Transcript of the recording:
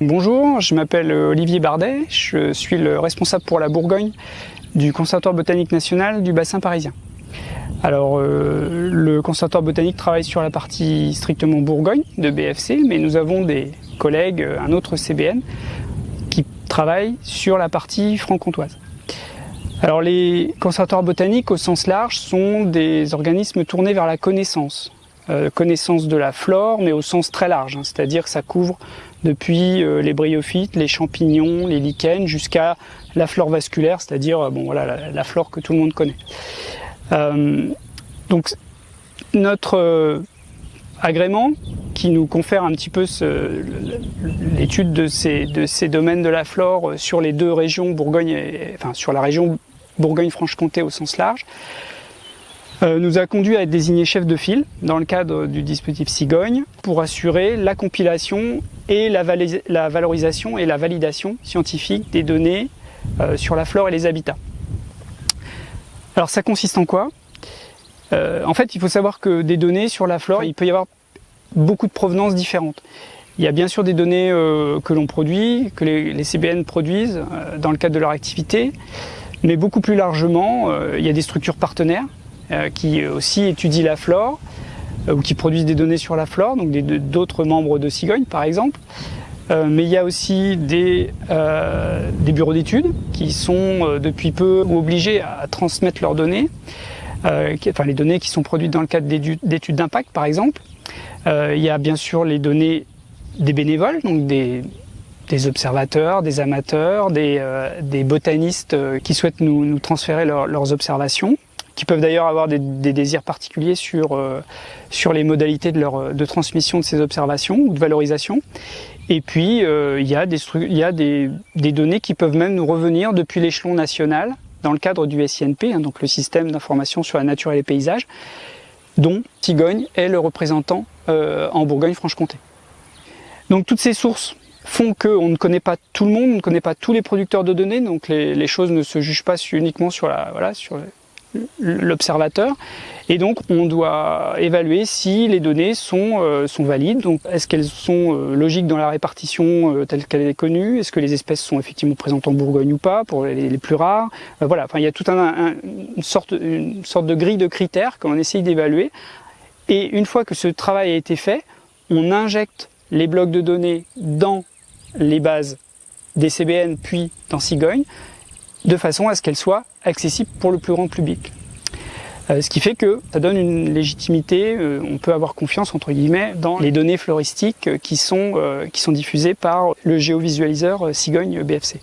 Bonjour, je m'appelle Olivier Bardet, je suis le responsable pour la Bourgogne du Conservatoire botanique national du bassin parisien. Alors, euh, le Conservatoire botanique travaille sur la partie strictement Bourgogne de BFC, mais nous avons des collègues, euh, un autre CBN, qui travaillent sur la partie franc-comtoise. Alors, les conservatoires botaniques, au sens large, sont des organismes tournés vers la connaissance. Euh, connaissance de la flore, mais au sens très large, hein. c'est-à-dire que ça couvre depuis euh, les bryophytes, les champignons, les lichens, jusqu'à la flore vasculaire, c'est-à-dire euh, bon, voilà, la, flore que tout le monde connaît. donc notre agrément qui nous confère un petit peu l'étude de ces, de ces domaines de la flore sur les deux régions Bourgogne, et, enfin sur la région Bourgogne-Franche-Comté au sens large, euh, nous a conduit à être désigné chef de file dans le cadre du dispositif Cigogne pour assurer la compilation et la, valorisation et la validation scientifique des données euh, sur la flore et les habitats. Alors ça consiste en quoi? Euh, En fait, il faut savoir que des données sur la flore, il peut y avoir beaucoup de provenances différentes. Il y a bien sûr des données que l'on produit, que les, CBN produisent dans le cadre de leur activité, mais beaucoup plus largement, il y a des structures partenaires euh, qui aussi étudient la flore euh, ou qui produisent des données sur la flore, donc d'autres membres de Cigogne par exemple. Euh, mais il y a aussi des, bureaux d'études qui sont depuis peu obligés à transmettre leurs données, enfin les données qui sont produites dans le cadre d'études d'impact par exemple. il y a bien sûr les données des bénévoles, donc des, observateurs, des amateurs, des, botanistes qui souhaitent nous, transférer leurs observations qui peuvent d'ailleurs avoir des, désirs particuliers sur, euh, sur les modalités de, leur, de transmission de ces observations ou de valorisation. Et puis, euh, il y a, des, il y a des, des, données qui peuvent même nous revenir depuis l'échelon national, dans le cadre du SINP, hein, donc le système d'information sur la nature et les paysages, dont Tigogne est le représentant euh, en Bourgogne-Franche-Comté. Donc toutes ces sources font qu'on ne connaît pas tout le monde, on ne connaît pas tous les producteurs de données, donc les, les choses ne se jugent pas uniquement sur la, voilà, sur l'observateur. Et donc on doit évaluer si les données sont, euh, sont valides. Donc est-ce qu'elles sont euh, logiques dans la répartition euh, telle qu'elle est connue? Est-ce que les espèces sont effectivement présentes en Bourgogne ou pas pour les, plus rares? Voilà, enfin il y a tout un, une, sorte, une sorte de grille de critères qu'on essaye d'évaluer. Et une fois que ce travail a été fait, on injecte les blocs de données dans les bases des CBN puis dans Cigogne de façon à ce qu'elle soit accessible pour le plus grand public. Euh, ce qui fait que ça donne une légitimité, euh, on peut avoir confiance entre guillemets dans les données floristiques qui sont, euh, qui sont diffusées par le géovisualiseur Cigogne BFC.